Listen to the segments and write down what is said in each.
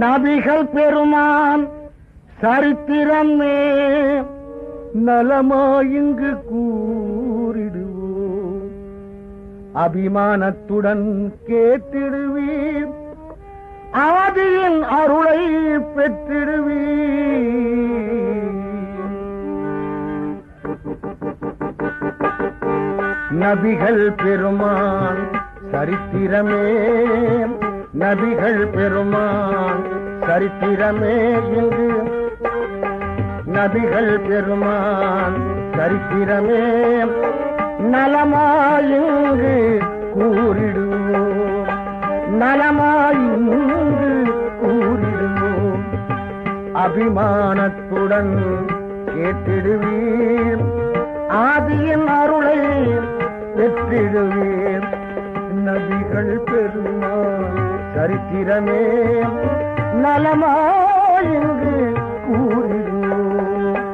நபிகள் பெருமான் சரித்திரமே நலமாயிங்கு கூறிடுவோம். அபிமானத்துடன் கேட்டிடுவீர். ஆதியின் அருளை பெற்றிடுவீர். நபிகள் பெருமான் சரித்திரமே. நபிகள் பெருமான் சரித்திரமே இங்கு. நபிகள் பெருமான் சரித்திரமே. நலமாயுங்கு கூறிடுவோம். நலமாயுங்கு கூறிடுவோம். அபிமானத்துடன் கேட்டிடுவீர். ஆதியின் அருளை பெற்றிடுவீர். நபிகள் பெருமான் சரித்திரமே. நலமாயிங்கு கூறிடுவோம்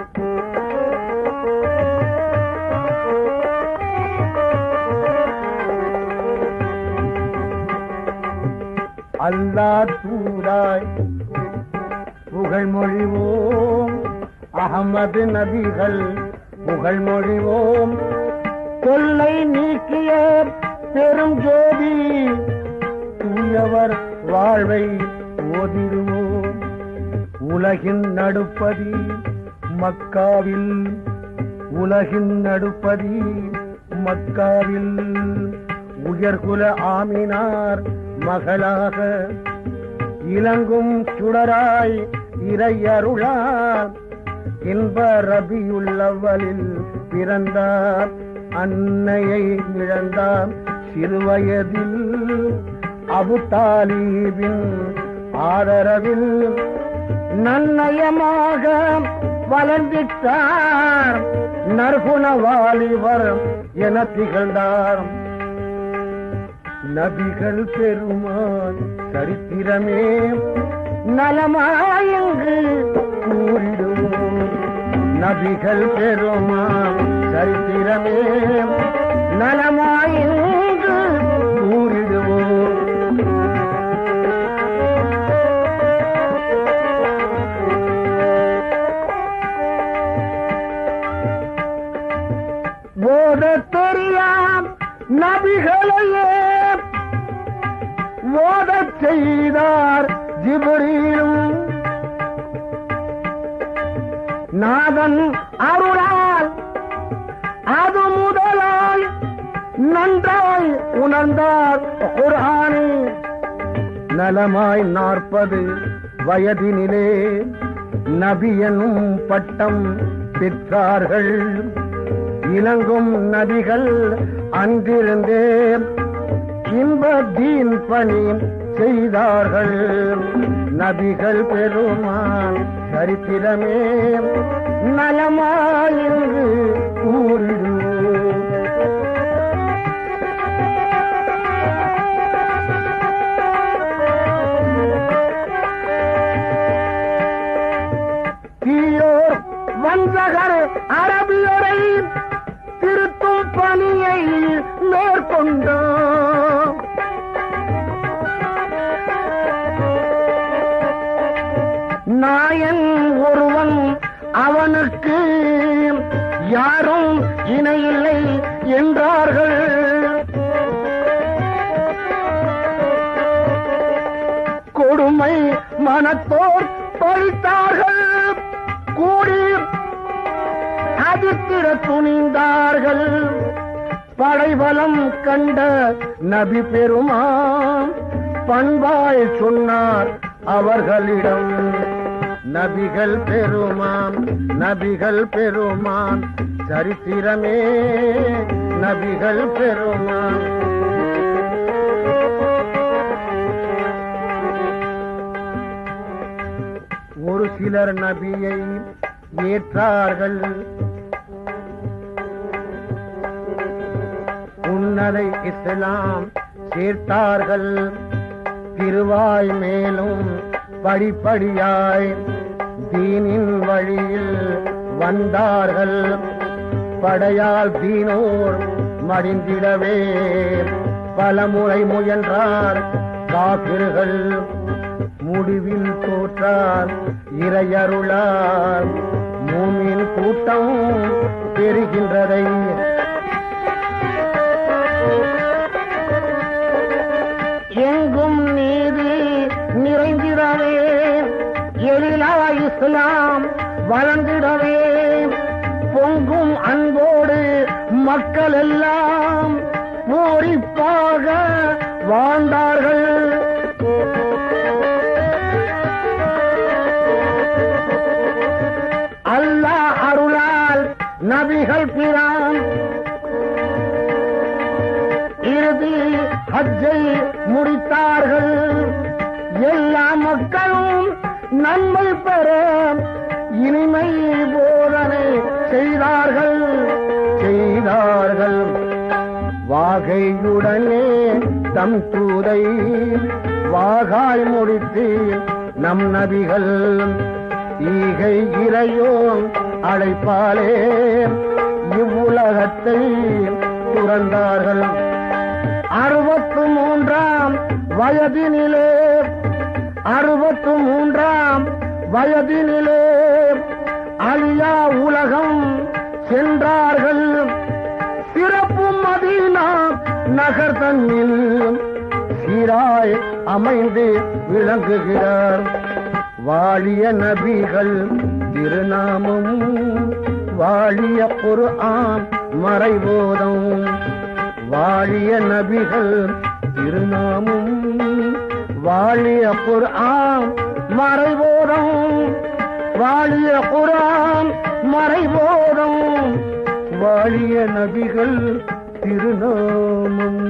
அல்லா தூராய் புகழ் மொழிவோம். அகமது நபிகள் புகழ் மொழிவோம். தொல்லை நீக்கிய பெரும் ஜோதி தூயவர் வாழ்வை ஓதிடுவோம் உலகின் நடுப்பதி மக்காவில். உலகின் நடுப்பதி மக்காவில். உயர்குல ஆமினார் மகளாக. இலங்கும் சுடராய் இறையருளார். இன்ப ரபியுள்ளவலில் பிறந்தார். அன்னையை இழந்தார் சிறுவயதில். அபு தாலீபின் ஆதரவில் நன்னயமாக வளர்ந்திட்டார். நற்குண வாலிபர் என திகழ்ந்தார். நபிகள் பெருமான் சரித்திரமே நலமாயங்கு கூறிடும். நபிகள் பெருமான் சரித்திரமே நலம் ஓத தெரியாம் நபிகளையே. ஓதச் செய்தார் ஜிபுரீலும். நாதன் அருளால் அது முதலாய் நன்றாய் உணர்ந்தார் குரானே நலமாய் நாற்பது வயதினிலே நபி எனும் பட்டம் பெற்றார்கள். இலங்கும் நதிகள் அன்றிருந்தே இன்ப தீன் பணி செய்தார்கள். நபிகள் பெருமான் சரித்திரமே. நலமாயிருந்து கூறிடுவோம் தீயோர் வந்தகர் அரபியரை திருத்தும் பணியை மேற்கொண்டோம் நாயன் ஒருவன் அவனுக்கு யாரும் இணையில்லை என்றார்கள். கொடுமை மனத்தோர் பழித்தார்கள். கூடி அதிர்த்திட துணிந்தார்கள். படைபலம் கண்ட நபி பெருமான் பண்பாய் சொன்னார் அவர்களிடம். நபிகள் பெருமான் நபிகள் பெருமான் சரித்திரமே நபிகள் பெருமான். ஒரு சிலர் நபியை ஏற்றார்கள். உன்னதை இஸ்லாம் சேர்த்தார்கள். திருவாய் மேலும் படிப்படியாய் தீனின் வழியில் வந்தார்கள். படையால் தீனோர் மடிந்திடவே. பலமுறை முயன்றார் காப்பிர்கள் முடிவில் தோற்றார் இறையருளார். மூமின் கூட்டம் பெறுகின்றதை இஸ்லாம் வளர்ந்திடவே. பொங்கும் அன்போடு மக்கள் எல்லாம் பூரிப்பாக வாழ்ந்தார்கள். அல்லாஹ் அருளால் நபிகள் பிரான். இறுதி ஹஜ்ஜை முடித்தார்கள். எல்லா மக்களும் நன்மை பெற இனிமை போதனை செய்தார்கள் செய்தார்கள். வாகையுடனே தம் தூதை வாகாய் முடித்து நம் நபிகள் ஈகை இறையோன் அழைப்பாலே இவ்வுலகத்தை துறந்தார்கள். அறுபத்து மூன்றாம் வயதினிலே அறுபத்து மூன்றாம் வயதினிலே அழியா உலகம் சென்றார்கள். சிறப்பு மதீனா நகர் தன்னில் சீராய் அமைந்து விளங்குகிறார். வாழிய நபிகள் திருநாமம் வாழிய பொரு ஆம் மறைபோதம். வாழிய நபிகள் திருநாமம் வாழிய குரான் மறைபோதம் வாழிய குரான் மறைபோதம் வாழிய நபிகள் திருநாமம்.